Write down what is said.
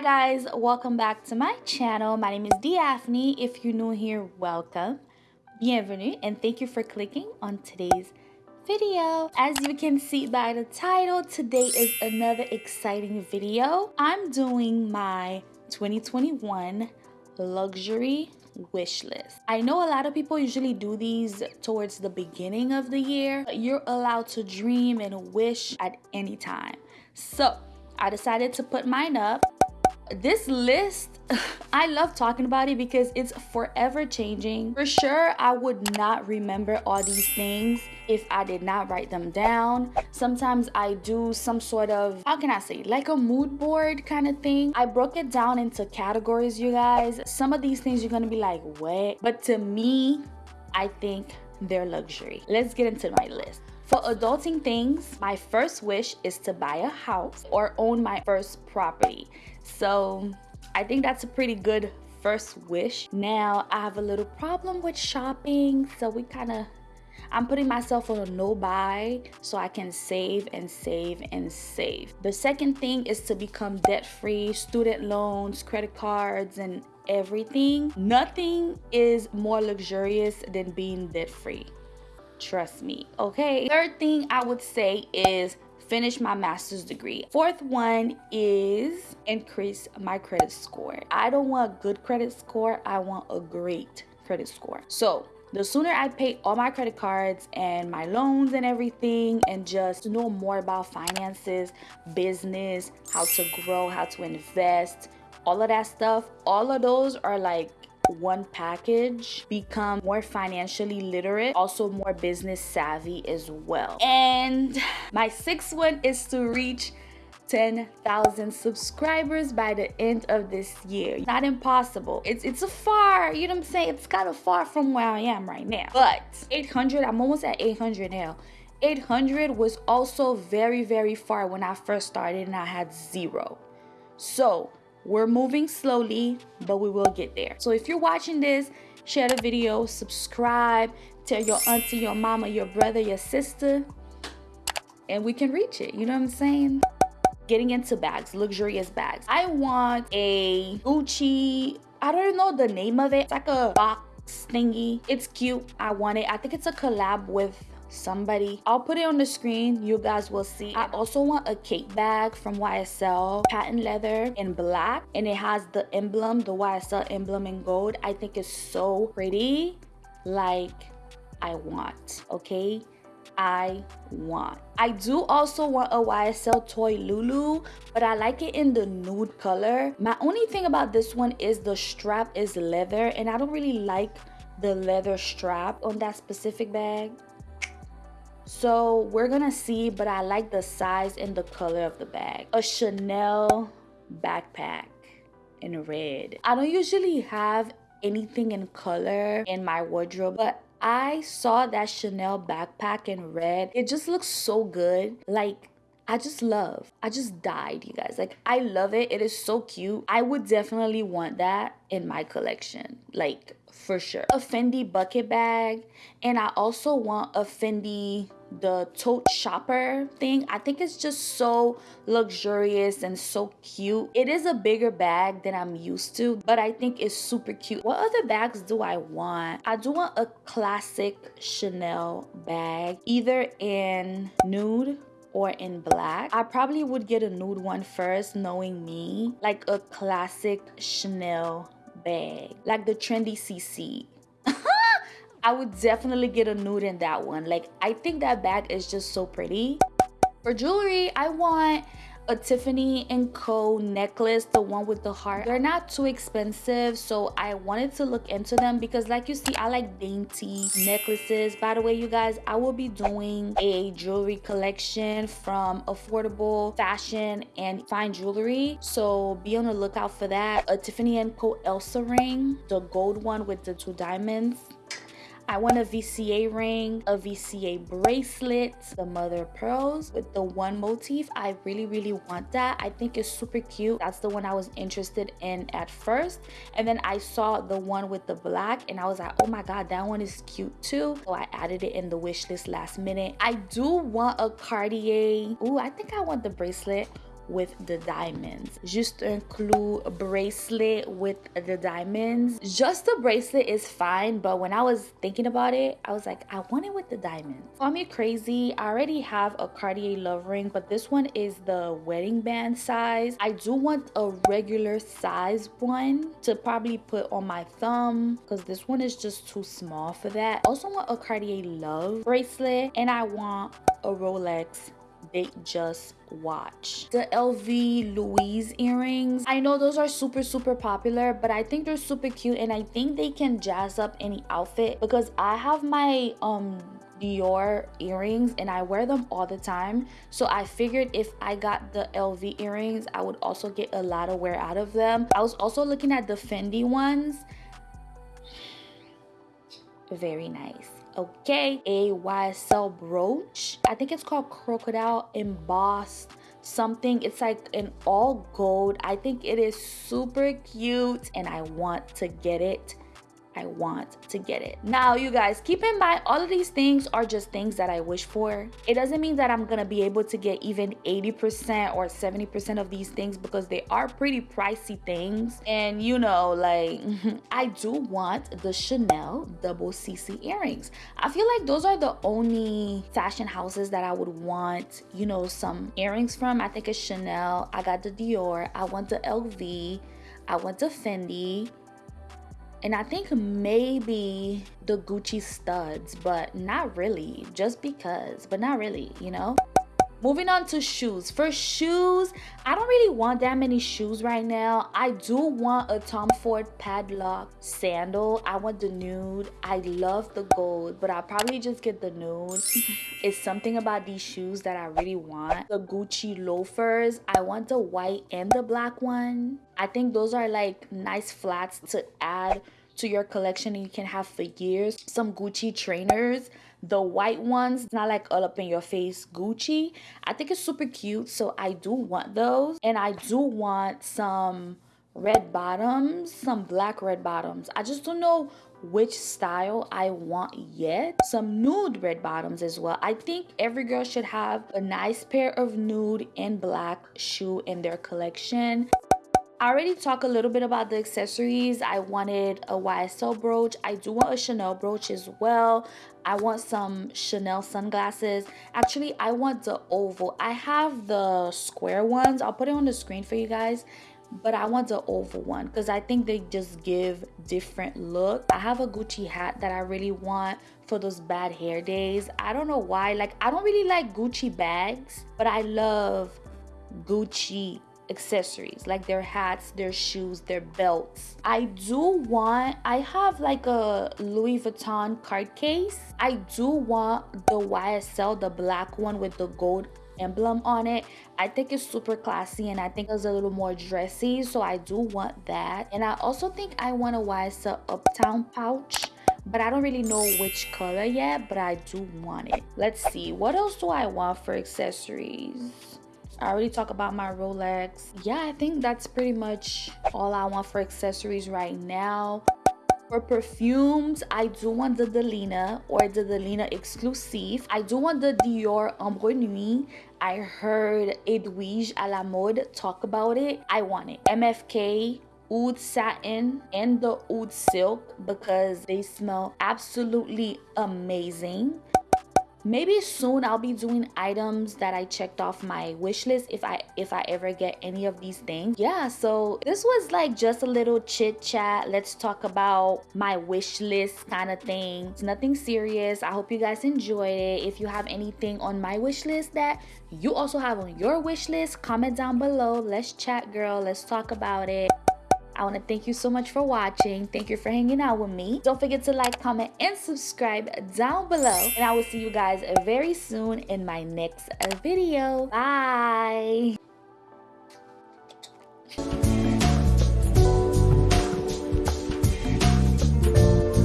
Hi guys, welcome back to my channel. My name is Daphne. If you're new here, welcome. Bienvenue and thank you for clicking on today's video. As you can see by the title, today is another exciting video. I'm doing my 2021 luxury wish list. I know a lot of people usually do these towards the beginning of the year. But you're allowed to dream and wish at any time. So I decided to put mine up this list i love talking about it because it's forever changing. For sure i would not remember all these things if i did not write them down. Sometimes i do some sort of how can i say like a mood board kind of thing. I broke it down into categories you guys. Some of these things you're gonna be like what? But to me i think they're luxury. Let's get into my list for adulting things, my first wish is to buy a house or own my first property. So I think that's a pretty good first wish. Now I have a little problem with shopping, so we kind of I'm putting myself on a no buy so I can save and save and save. The second thing is to become debt free, student loans, credit cards, and everything. Nothing is more luxurious than being debt free. Trust me, okay? Third thing I would say is finish my master's degree. Fourth one is increase my credit score. I don't want a good credit score, I want a great credit score. So the sooner I pay all my credit cards and my loans and everything and just know more about finances, business, how to grow, how to invest, all of that stuff, all of those are like one package become more financially literate also more business savvy as well and my sixth one is to reach 10,000 subscribers by the end of this year. Not impossible. It's it's a far, you know what I'm saying? It's kind of far from where I am right now. But 800, I'm almost at 800 now. 800 was also very, very far when I first started and I had zero. So we're moving slowly, but we will get there. So if you're watching this, share the video, subscribe, tell your auntie, your mama, your brother, your sister, and we can reach it. You know what I'm saying? Getting into bags, luxurious bags. I want a Gucci, I don't know the name of it. It's like a box thingy. It's cute. I want it. I think it's a collab with somebody. I'll put it on the screen. You guys will see. I also want a Kate bag from YSL, patent leather in black. And it has the emblem, the YSL emblem in gold. I think it's so pretty. Like, I want, okay? I want. I do also want a YSL toy Loulou, but I like it in the nude color. My only thing about this one is the strap is leather and I don't really like the leather strap on that specific bag. So we're gonna see, but I like the size and the color of the bag. A Chanel backpack in red. I don't usually have anything in color in my wardrobe, but I saw that Chanel backpack in red. It just looks so good. Like, I just love. I just died, you guys. Like, I love it. It is so cute. I would definitely want that in my collection. Like, for sure. A Fendi bucket bag. And I also want a Fendi the tote shopper thing i think it's just so luxurious and so cute it is a bigger bag than i'm used to but i think it's super cute what other bags do i want i do want a classic chanel bag either in nude or in black. I probably would get a nude one first, knowing me. Like a classic Chanel bag. Like the trendy CC. I would definitely get a nude in that one. Like, I think that bag is just so pretty. For jewelry, I want a Tiffany & Co necklace, the one with the heart. They're not too expensive, so I wanted to look into them because like you see, I like dainty necklaces. By the way, you guys, I will be doing a jewelry collection from affordable fashion and fine jewelry. So be on the lookout for that. A Tiffany & Co Elsa ring, the gold one with the two diamonds. I want a VCA ring, a VCA bracelet, the mother pearls with the one motif. I really, really want that. I think it's super cute. That's the one I was interested in at first. And then I saw the one with the black and I was like, oh my God, that one is cute too. So I added it in the wish list last minute. I do want a Cartier. Ooh, I think I want the bracelet with the diamonds. Just a bracelet with the diamonds. Just a bracelet is fine, but when I was thinking about it, I was like, I want it with the diamonds. Call me crazy. I already have a Cartier love ring, but this one is the wedding band size. I do want a regular size one to probably put on my thumb because this one is just too small for that. Also want a Cartier love bracelet and I want a Rolex Datejust watch. The LV Louise earrings. I know those are super, super popular, but I think they're super cute and I think they can jazz up any outfit because I have my um Dior earrings and I wear them all the time. So I figured if I got the LV earrings, I would also get a lot of wear out of them. I was also looking at the Fendi ones. Very nice okay a ysl brooch i think it's called crocodile embossed something. It's like an all gold. I think it is super cute and i want to get it I want to get it. Now, you guys, keep in mind, all of these things are just things that I wish for. It doesn't mean that I'm gonna be able to get even 80% or 70% of these things because they are pretty pricey things. And you know, like, I do want the Chanel double CC earrings. I feel like those are the only fashion houses that I would want, you know, some earrings from. I think it's Chanel. I got the Dior. I want the LV. I want the Fendi and I think maybe the Gucci studs, but not really, just because, but not really, you know? Moving on to shoes. For shoes, I don't really want that many shoes right now. I do want a Tom Ford padlock sandal. I want the nude. I love the gold, but I'll probably just get the nude. it's something about these shoes that I really want. The Gucci loafers. I want the white and the black one. I think those are like nice flats to add to your collection and you can have for years. Some Gucci trainers the white ones not like all up in your face gucci i think it's super cute so i do want those and i do want some red bottoms some black red bottoms i just don't know which style I want yet. Some nude red bottoms as well. I think every girl should have a nice pair of nude and black shoe in their collection. I already talked a little bit about the accessories. I wanted a YSL brooch. I do want a Chanel brooch as well. I want some Chanel sunglasses. Actually, I want the oval. I have the square ones. I'll put it on the screen for you guys. But I want the oval one because I think they just give different look. I have a Gucci hat that I really want for those bad hair days. I don't know why. Like, I don't really like Gucci bags, but I love Gucci accessories like their hats their shoes their belts i do want i have like a louis vuitton card case i do want the ysl the black one with the gold emblem on it i think it's super classy and i think it's a little more dressy so i do want that and i also think i want a ysl uptown pouch but I don't really know which color yet, but I do want it. Let's see, what else do I want for accessories? I already talked about my Rolex. Yeah, I think that's pretty much all I want for accessories right now. For perfumes, I do want the Delina or the Delina Exclusive. I do want the Dior Ombre Nuit. I heard Edwige à la mode talk about it. I want it. MFK oud satin and the oud silk because they smell absolutely amazing maybe soon i'll be doing items that i checked off my wish list if i if i ever get any of these things. Yeah so this was like just a little chit chat. Let's talk about my wish list kind of thing. It's nothing serious. I hope you guys enjoyed it. If you have anything on my wish list that you also have on your wish list comment down below. Let's chat girl. Let's talk about it I want to thank you so much for watching. Thank you for hanging out with me. Don't forget to like, comment, and subscribe down below. And I will see you guys very soon in my next video. Bye.